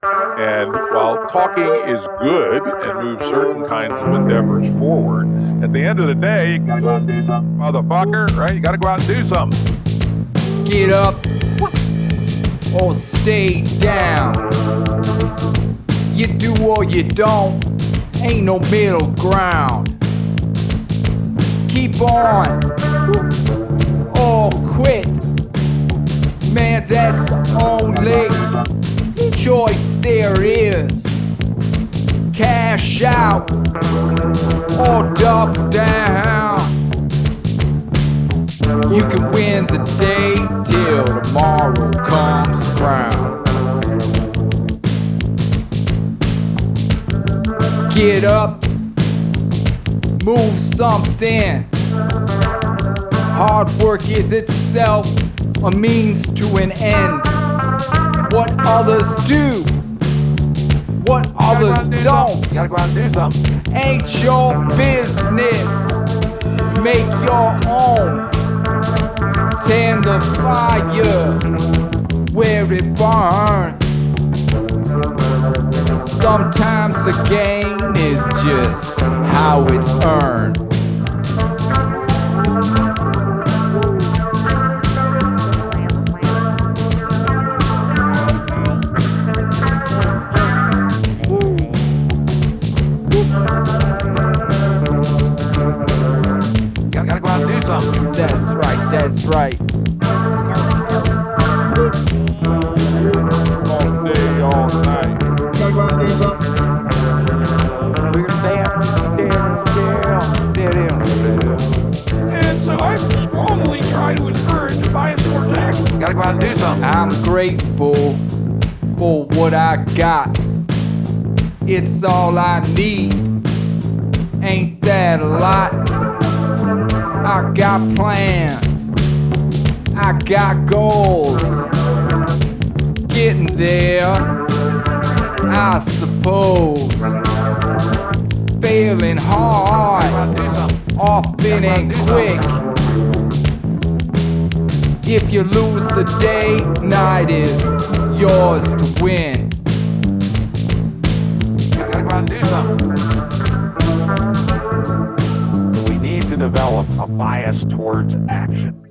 And while talking is good and moves certain kinds of endeavors forward, at the end of the day, you gotta go out and do something, motherfucker, right? You gotta go out and do something. Get up or stay down. You do or you don't, ain't no middle ground. Keep on or quit. Man, that's only choice there is. Cash out or double down. You can win the day till tomorrow comes around. Get up, move something. Hard work is itself a means to an end. What others do, what others don't, You gotta go out and do something. ain't your business. Make your own. Tend the fire where it burns. Sometimes the gain is just how it's earned. Something. That's right, that's right. All day, all night. We're down, down, down, down, down. And so I strongly try to encourage bias towards action. You gotta go out and do something. I'm grateful for what I got. It's all I need. Ain't that a lot? I got plans. I got goals. Getting there, I suppose. Failing hard, often and quick. If you lose the day, night is yours to win. Develop a bias towards action.